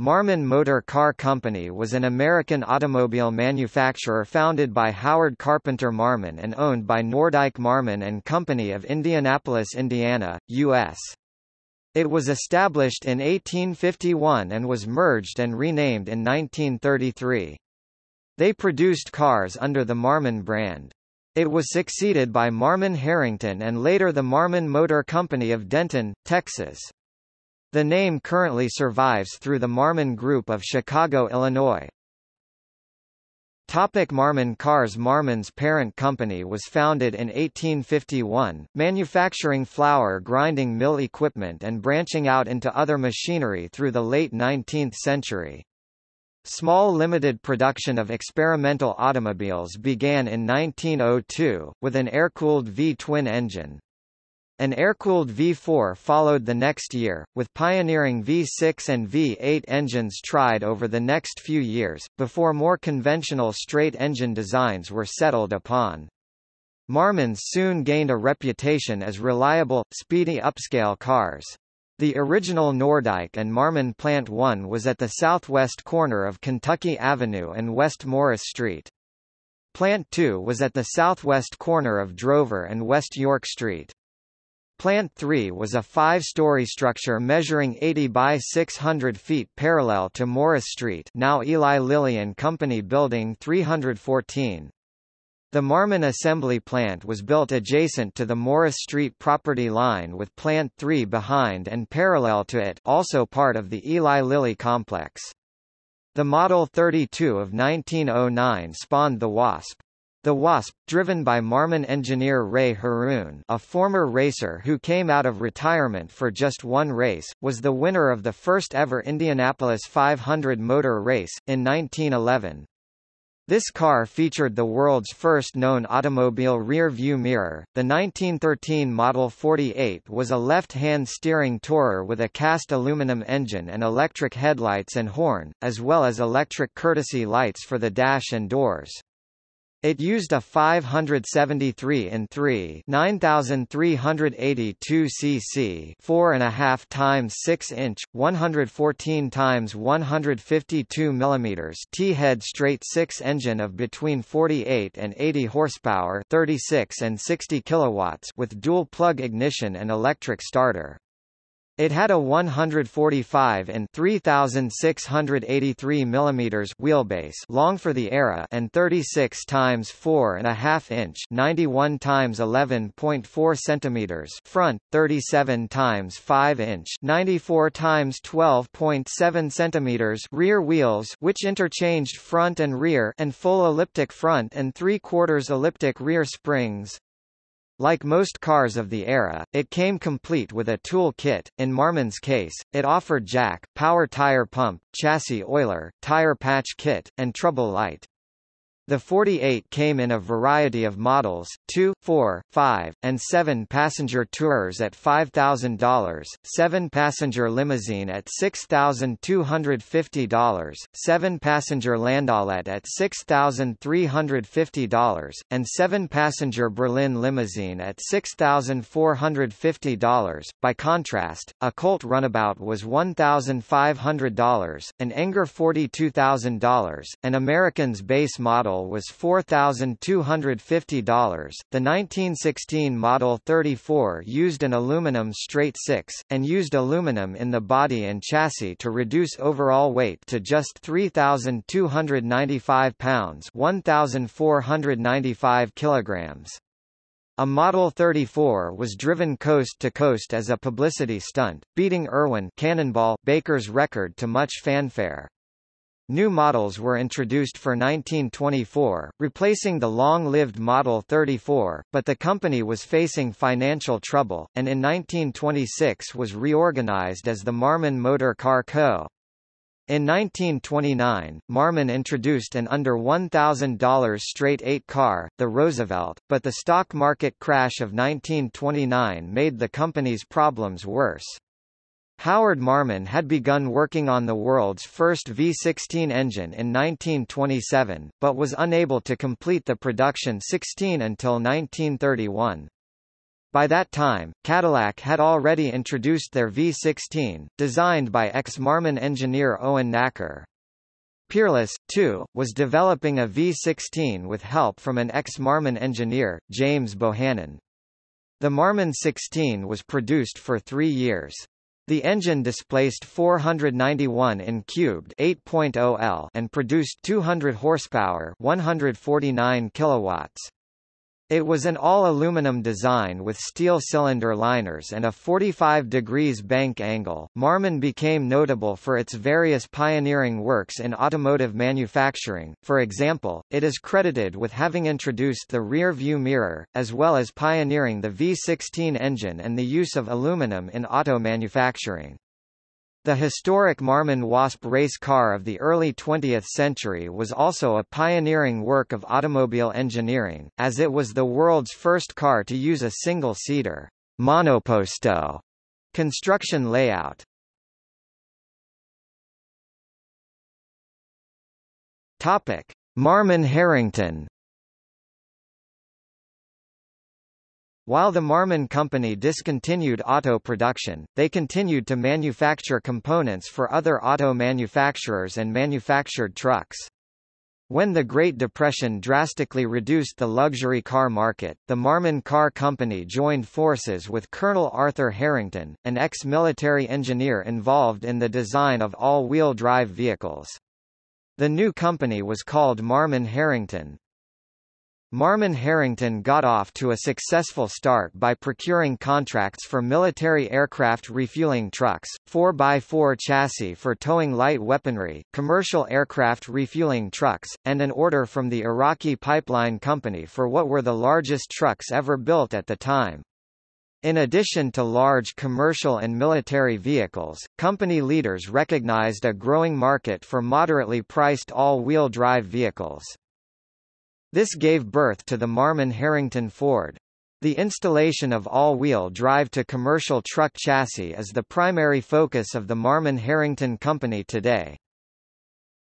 Marmon Motor Car Company was an American automobile manufacturer founded by Howard Carpenter Marmon and owned by Nordyke Marmon and Company of Indianapolis, Indiana, U.S. It was established in 1851 and was merged and renamed in 1933. They produced cars under the Marmon brand. It was succeeded by Marmon Harrington and later the Marmon Motor Company of Denton, Texas. The name currently survives through the Marmon Group of Chicago, Illinois. Topic Marmon Cars Marmon's parent company was founded in 1851, manufacturing flour grinding mill equipment and branching out into other machinery through the late 19th century. Small limited production of experimental automobiles began in 1902, with an air-cooled V-twin engine. An air-cooled V4 followed the next year, with pioneering V6 and V8 engines tried over the next few years, before more conventional straight-engine designs were settled upon. Marmons soon gained a reputation as reliable, speedy upscale cars. The original Nordyke and Marmon Plant 1 was at the southwest corner of Kentucky Avenue and West Morris Street. Plant 2 was at the southwest corner of Drover and West York Street. Plant 3 was a five-story structure measuring 80 by 600 feet parallel to Morris Street now Eli Lilly and Company Building 314. The Marmon assembly plant was built adjacent to the Morris Street property line with Plant 3 behind and parallel to it also part of the Eli Lilly complex. The Model 32 of 1909 spawned the Wasp. The Wasp, driven by Marmon engineer Ray Harroun a former racer who came out of retirement for just one race, was the winner of the first ever Indianapolis 500 motor race, in 1911. This car featured the world's first known automobile rear-view mirror. The 1913 Model 48 was a left-hand steering tourer with a cast aluminum engine and electric headlights and horn, as well as electric courtesy lights for the dash and doors. It used a 573 in 3 9382 cc 4.5 times 6 inch 114 times 152 mm T-head straight 6 engine of between 48 and 80 horsepower 36 and 60 kilowatts with dual plug ignition and electric starter. It had a 145 and 3683 mm wheelbase long for the era and 36 times 4 and a half inch 91 times 11.4 centimeters front, 37 times 5 inch 94 times 12.7 centimeters rear wheels which interchanged front and rear and full elliptic front and 3 quarters elliptic rear springs. Like most cars of the era, it came complete with a tool kit. In Marmon's case, it offered jack, power tire pump, chassis oiler, tire patch kit, and trouble light. The 48 came in a variety of models, 2, 4, 5, and 7 passenger tourers at $5,000, 7 passenger limousine at $6,250, 7 passenger landaulet at $6,350, and 7 passenger Berlin limousine at $6,450. By contrast, a Colt runabout was $1,500, an Enger $42,000, an American's base model model was $4,250. The 1916 Model 34 used an aluminum straight six, and used aluminum in the body and chassis to reduce overall weight to just 3,295 pounds 1,495 kilograms. A Model 34 was driven coast to coast as a publicity stunt, beating Erwin Cannonball Baker's record to much fanfare. New models were introduced for 1924, replacing the long-lived Model 34, but the company was facing financial trouble, and in 1926 was reorganized as the Marmon Motor Car Co. In 1929, Marmon introduced an under $1,000 straight-eight car, the Roosevelt, but the stock market crash of 1929 made the company's problems worse. Howard Marmon had begun working on the world's first V16 engine in 1927, but was unable to complete the production 16 until 1931. By that time, Cadillac had already introduced their V16, designed by ex-Marmon engineer Owen Nacker. Peerless, too, was developing a V16 with help from an ex-Marmon engineer, James Bohannon. The Marmon 16 was produced for three years. The engine displaced 491 in cubed 8.0 L and produced 200 horsepower 149 kilowatts. It was an all-aluminum design with steel cylinder liners and a 45 degrees bank angle. Marmon became notable for its various pioneering works in automotive manufacturing. For example, it is credited with having introduced the rear view mirror, as well as pioneering the V16 engine and the use of aluminum in auto manufacturing. The historic Marmon Wasp race car of the early 20th century was also a pioneering work of automobile engineering, as it was the world's first car to use a single-seater monoposto construction layout. Topic: Marmon Harrington While the Marmon Company discontinued auto production, they continued to manufacture components for other auto manufacturers and manufactured trucks. When the Great Depression drastically reduced the luxury car market, the Marmon Car Company joined forces with Colonel Arthur Harrington, an ex-military engineer involved in the design of all-wheel drive vehicles. The new company was called Marmon Harrington. Marmon Harrington got off to a successful start by procuring contracts for military aircraft refueling trucks, 4x4 chassis for towing light weaponry, commercial aircraft refueling trucks, and an order from the Iraqi Pipeline Company for what were the largest trucks ever built at the time. In addition to large commercial and military vehicles, company leaders recognized a growing market for moderately priced all-wheel drive vehicles. This gave birth to the Marmon Harrington Ford. The installation of all-wheel drive to commercial truck chassis is the primary focus of the Marmon Harrington Company today.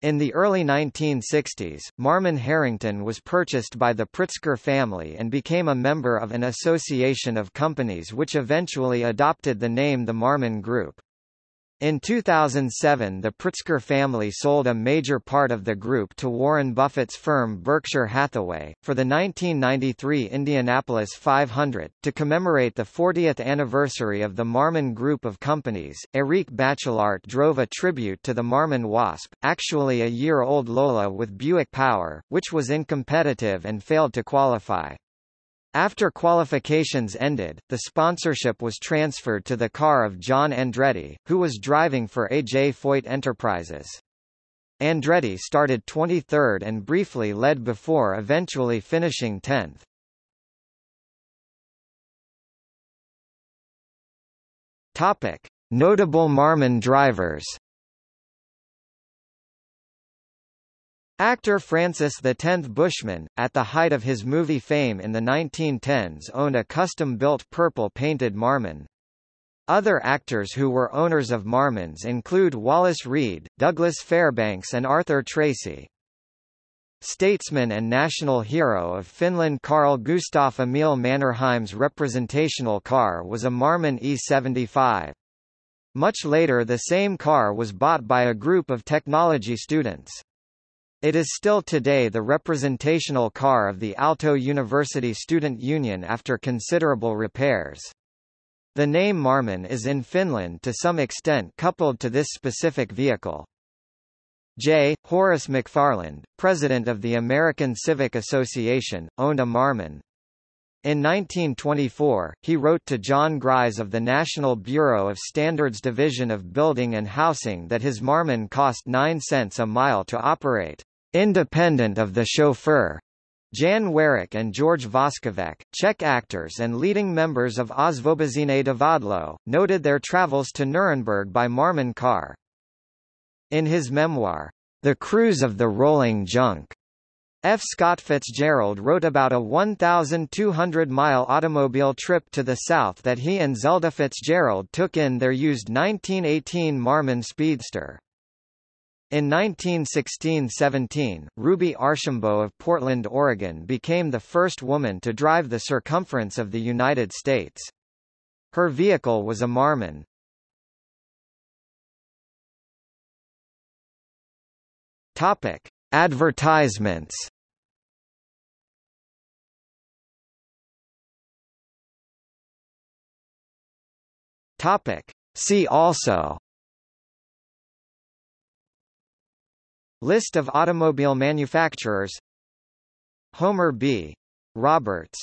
In the early 1960s, Marmon Harrington was purchased by the Pritzker family and became a member of an association of companies which eventually adopted the name the Marmon Group. In 2007 the Pritzker family sold a major part of the group to Warren Buffett's firm Berkshire Hathaway. For the 1993 Indianapolis 500, to commemorate the 40th anniversary of the Marmon Group of companies, Eric Bachelart drove a tribute to the Marmon Wasp, actually a year-old Lola with Buick Power, which was incompetitive and failed to qualify. After qualifications ended, the sponsorship was transferred to the car of John Andretti, who was driving for A.J. Foyt Enterprises. Andretti started 23rd and briefly led before eventually finishing 10th. Topic: Notable Marmon drivers Actor Francis X Bushman, at the height of his movie fame in the 1910s owned a custom-built purple-painted Marmon. Other actors who were owners of Marmons include Wallace Reid, Douglas Fairbanks and Arthur Tracy. Statesman and national hero of Finland Carl Gustaf Emil Mannerheim's representational car was a Marmon E75. Much later the same car was bought by a group of technology students. It is still today the representational car of the Aalto University Student Union after considerable repairs. The name Marmon is in Finland to some extent coupled to this specific vehicle. J. Horace McFarland, president of the American Civic Association, owned a Marmon. In 1924, he wrote to John Gries of the National Bureau of Standards Division of Building and Housing that his Marmon cost 9 cents a mile to operate. Independent of the chauffeur. Jan Werich and George Voskovec, Czech actors and leading members of Osvobozené Divadlo, noted their travels to Nuremberg by Marmon car. In his memoir, The Cruise of the Rolling Junk, F. Scott Fitzgerald wrote about a 1,200-mile automobile trip to the south that he and Zelda Fitzgerald took in their used 1918 Marmon Speedster. In 1916–17, Ruby Archambault of Portland, Oregon became the first woman to drive the circumference of the United States. Her vehicle was a Marmon. Topic: Advertisements. Topic: See also List of automobile manufacturers Homer B. Roberts